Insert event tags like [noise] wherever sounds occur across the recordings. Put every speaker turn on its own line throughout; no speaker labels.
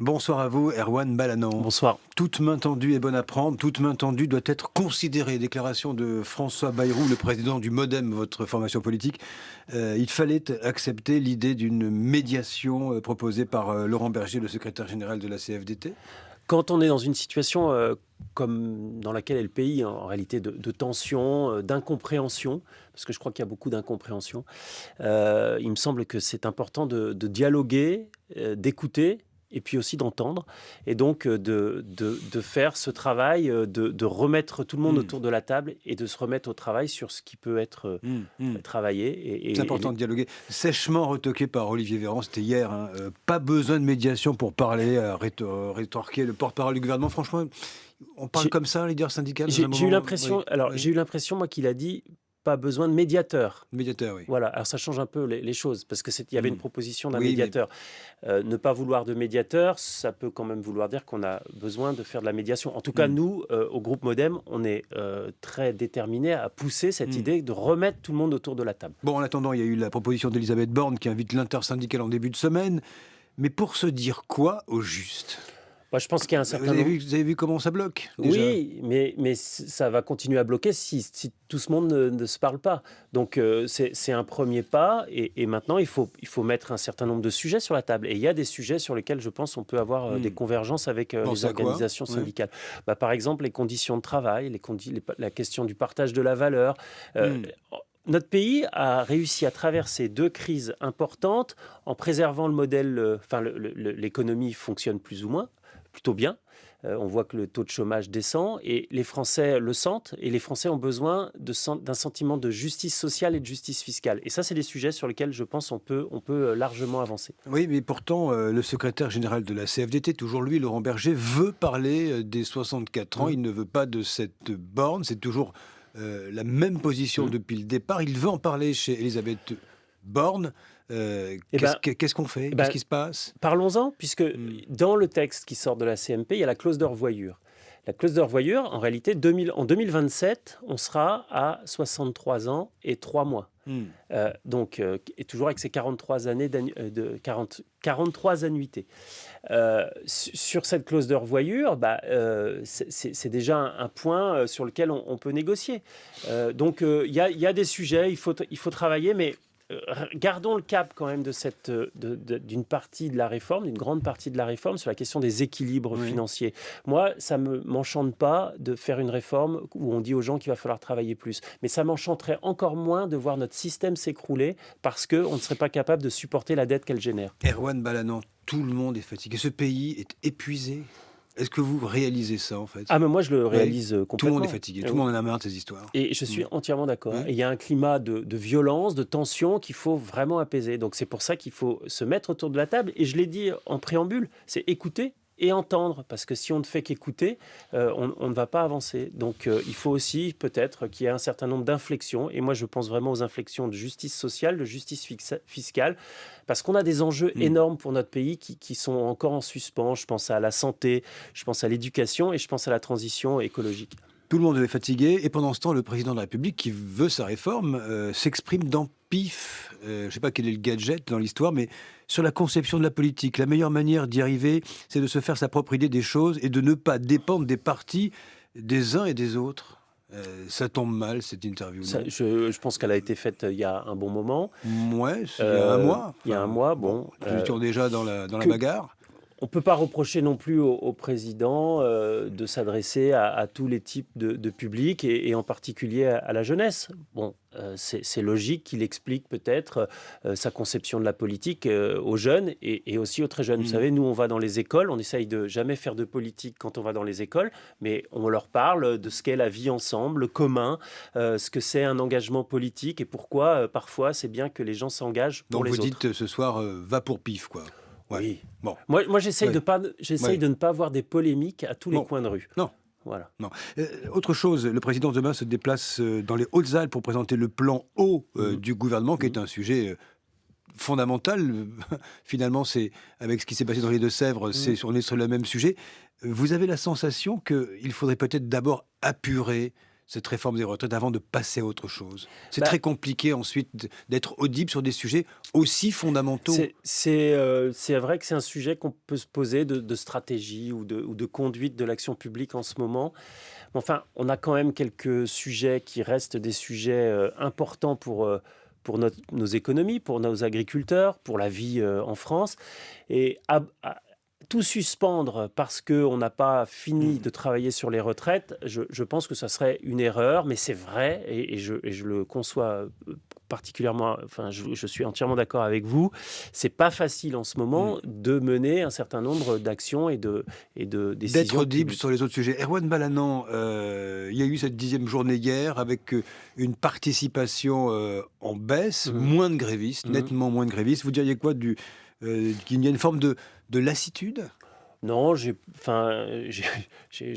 Bonsoir à vous, Erwan Balanan.
Bonsoir.
Toute main tendue est bonne à prendre, toute main tendue doit être considérée. Déclaration de François Bayrou, le président du MoDem, votre formation politique. Euh, il fallait accepter l'idée d'une médiation euh, proposée par euh, Laurent Berger, le secrétaire général de la CFDT
quand on est dans une situation comme dans laquelle est le pays, en réalité de, tension, d'incompréhension, parce que je crois qu'il y a beaucoup d'incompréhension, il me semble que c'est important de dialoguer, d'écouter et puis aussi d'entendre, et donc euh, de, de, faire ce travail, euh, de, de, remettre tout le monde hmm. autour de la table et de se remettre au travail sur ce qui peut être euh, hmm, hmm. travaillé.
C'est important de dialoguer. Sèchement retoqué par Olivier Véran, c'était hier. Hein. pas besoin de médiation pour parler, rétorquer le porte-parole du gouvernement. Franchement, on parle comme ça, leader syndical
J'ai eu l'impression, alors j'ai eu l'impression moi qu'il a dit pas besoin de médiateur.
Médiateur, oui.
Voilà, alors ça change un peu les, choses, parce qu'il y avait une mm. proposition d'un médiateur. Euh, ne pas vouloir de médiateur, ça peut quand même vouloir dire qu'on a besoin de faire de la médiation. En tout cas, mm. nous, euh, au groupe Modem, on est euh, très déterminés à pousser cette mm. idée de remettre tout le monde autour de la table.
Bon, en attendant, il y a eu la proposition d'Elisabeth Borne qui invite l'intersyndicale en début de semaine. Mais pour se dire quoi au juste?
Je pense qu'il y a un certain
vous avez, vu, vous avez vu comment ça bloque
Oui, mais, mais ça va continuer à bloquer si, tout ce monde ne, se parle pas. Donc euh, c'est un premier pas et, maintenant il faut, il faut mettre un certain nombre de sujets sur la table. Et il y a des sujets sur lesquels je pense on peut avoir euh, des hmm. convergences avec euh, les organisations syndicales. Bah, par exemple les conditions de travail, les, la question du partage de la valeur. Hmm. notre pays a réussi à traverser deux crises importantes en préservant le modèle, enfin l'économie fonctionne plus ou moins, plutôt bien. Euh, on voit que le taux de chômage descend et les Français le sentent et les Français ont besoin d'un sentiment de justice sociale et de justice fiscale. Et ça, c'est des sujets sur lesquels je pense on peut, on peut euh, largement avancer.
Oui, mais pourtant, euh, le secrétaire général de la CFDT, toujours lui, Laurent Berger, veut parler des 64 ans. Mmh. Il ne veut pas de cette borne. C'est toujours la même position mmh. depuis le départ. Il veut en parler chez Elisabeth Borne. Euh, eh ben, qu'est-ce qu'on fait? eh Qu'est-ce ben, qui se passe?
Parlons-en, puisque hmm. dans le texte qui sort de la CMP, il y a la clause de revoyure. La clause de revoyure, en réalité, 2000, en 2027, on sera à 63 ans et 3 mois. Hmm. Euh, donc, euh, et toujours avec ces 43 années de 40, 43 annuités. sur cette clause de revoyure, bah, c'est déjà un, point sur lequel on, peut négocier. donc, il y, y, a des sujets, il faut, il faut travailler, mais gardons le cap quand même de cette d'une partie de la réforme, d'une grande partie de la réforme sur la question des équilibres financiers. Moi, ça ne m'enchante pas de faire une réforme où on dit aux gens qu'il va falloir travailler plus, mais ça m'enchanterait encore moins de voir notre système s'écrouler parce qu'on ne serait pas capable de supporter la dette qu'elle génère.
Erwan Balanan, tout le monde est fatigué. Ce pays est épuisé. Est-ce que vous réalisez ça en fait?
Ah mais moi je le réalise complètement. Euh,
tout le monde est fatigué, tout le monde en a marre de ces histoires.
Et je suis entièrement d'accord. Il y a un climat de, violence, de tension qu'il faut vraiment apaiser. Donc c'est pour ça qu'il faut se mettre autour de la table. Et je l'ai dit en préambule, c'est écouter et entendre, parce que si on ne fait qu'écouter, euh, on, ne va pas avancer. Donc euh, il faut aussi peut-être qu'il y ait un certain nombre d'inflexions, et moi je pense vraiment aux inflexions de justice sociale, de justice fiscale, parce qu'on a des enjeux mm. énormes pour notre pays qui, qui, sont encore en suspens. Je pense à la santé, je pense à l'éducation et je pense à la transition écologique.
Tout le monde est fatigué, et pendant ce temps, le président de la République, qui veut sa réforme, euh, s'exprime dans PIF. Euh, je ne sais pas quel est le gadget dans l'histoire, mais sur la conception de la politique. La meilleure manière d'y arriver, c'est de se faire sa propre idée des choses et de ne pas dépendre des partis des uns et des autres. Euh, ça tombe mal, cette interview.
je, pense qu'elle a été faite il y a un bon moment.
Ouais, il y a un mois.
il y a un mois, bon.
nous étions déjà dans la, dans la bagarre.
On ne peut pas reprocher non plus au, président euh, de s'adresser à, tous les types de, publics et, en particulier à, la jeunesse. Bon, euh, c'est logique qu'il explique peut-être euh, sa conception de la politique aux jeunes et, aussi aux très jeunes. Vous mmh. savez, nous, on va dans les écoles, on essaye de jamais faire de politique quand on va dans les écoles, mais on leur parle de ce qu'est la vie ensemble, le commun, ce que c'est un engagement politique et pourquoi parfois c'est bien que les gens s'engagent pour
Donc
les
autres. Donc vous dites ce soir, va pour pif, quoi.
Oui. Bon. Moi, moi j'essaye de, pas, de ne pas avoir des polémiques à tous les coins de rue.
Non. Voilà. Non. Euh, autre chose, le président demain se déplace euh, dans les Hautes-Alpes pour présenter le plan eau euh, mmh. du gouvernement, qui est mmh. un sujet fondamental. [laughs] Finalement, c'est avec ce qui s'est passé dans les Deux-Sèvres, c'est on est sur le même sujet. Vous avez la sensation qu'il faudrait peut-être d'abord apurer cette réforme des retraites avant de passer à autre chose C'est bah très compliqué ensuite d'être audible sur des sujets aussi fondamentaux.
C'est vrai que c'est un sujet qu'on peut se poser de, stratégie ou de, ou de conduite de l'action publique en ce moment. Enfin, on a quand même quelques sujets qui restent des sujets importants pour pour nos économies, pour nos agriculteurs, pour la vie en France. Et tout suspendre parce qu'on n'a pas fini de travailler sur les retraites, je, pense que ça serait une erreur, mais c'est vrai, et, je, le conçois euh, particulièrement, enfin, je, suis entièrement d'accord avec vous. C'est pas facile en ce moment mm. de mener un certain nombre d'actions et de et de
décisions. D'être audible sur les autres sujets. Erwan Balanan, euh, il y a eu cette dixième journée hier avec euh, une participation en baisse, mm. moins de grévistes, nettement moins de grévistes. Vous diriez quoi du qu'il y a une forme de de lassitude?
Non, j'ai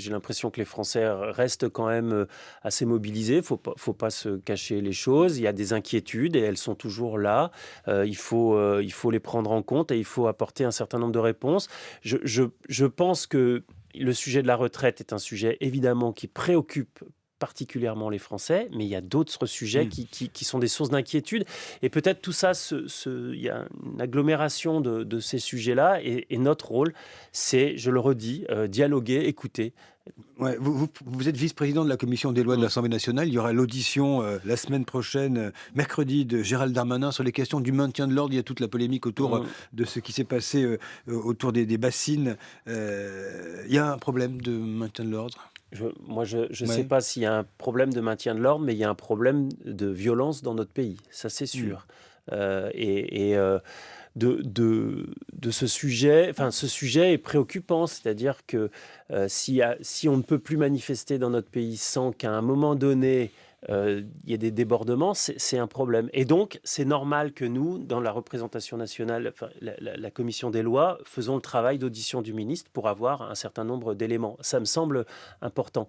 l'impression que les Français restent quand même euh, assez mobilisés. Il faut pas, faut pas se cacher les choses. Il y a des inquiétudes et elles sont toujours là. Euh, il, faut, euh, il faut les prendre en compte et il faut apporter un certain nombre de réponses. Je pense que le sujet de la retraite est un sujet évidemment qui préoccupe particulièrement les Français, mais il y a d'autres sujets mmh. qui, sont des sources d'inquiétude. Et peut-être tout ça, il y a une agglomération de, ces sujets-là. Et, notre rôle, c'est, je le redis, euh, dialoguer, écouter.
vous, êtes vice-président de la commission des lois de mmh. l'Assemblée nationale. Il y aura l'audition euh, la semaine prochaine, euh, mercredi, de Gérald Darmanin sur les questions du maintien de l'ordre. Il y a toute la polémique autour mmh. de ce qui s'est passé autour des, des bassines. il y a un problème de maintien de l'ordre?
Moi, je ne sais pas s'il y a un problème de maintien de l'ordre, mais il y a un problème de violence dans notre pays, ça c'est hmm. sûr. Euh, et, euh, de, de, de, ce sujet, enfin, ce sujet est préoccupant, c'est-à-dire que euh, si, si on ne peut plus manifester dans notre pays sans qu'à un moment donné, il y a des débordements, c'est un problème. Et donc, c'est normal que nous, dans la représentation nationale, la, commission des lois, faisons le travail d'audition du ministre pour avoir un certain nombre d'éléments. Ça me semble important.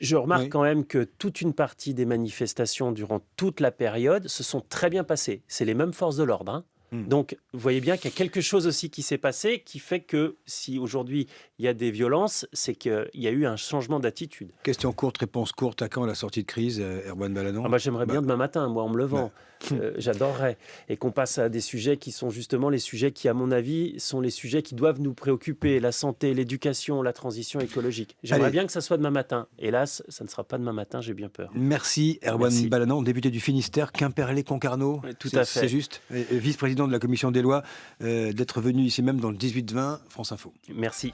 Je remarque quand même que toute une partie des manifestations durant toute la période se sont très bien passées. C'est les mêmes forces de l'ordre. Hein. Hmm. Donc, vous voyez bien qu'il y a quelque chose aussi qui s'est passé qui fait que si aujourd'hui il y a des violences, c'est qu'il y a eu un changement d'attitude.
Question courte, réponse courte. À quand la sortie de crise, euh, Erwan Balanon
ah bah, J'aimerais bien bah. demain matin, moi, en me levant. Bah. Euh, j'adorerais. Et qu'on passe à des sujets qui sont justement les sujets qui, à mon avis, sont les sujets qui doivent nous préoccuper la santé, l'éducation, la transition écologique. J'aimerais bien que ça soit demain matin. Hélas, ça ne sera pas demain matin, j'ai bien peur.
Merci, Erwan Balanon, député du Finistère, Quimperlé-Concarneau. tout à fait. C'est juste. Vice-président de la commission des lois, euh, d'être venu ici même dans le 18-20, France Info.
Merci.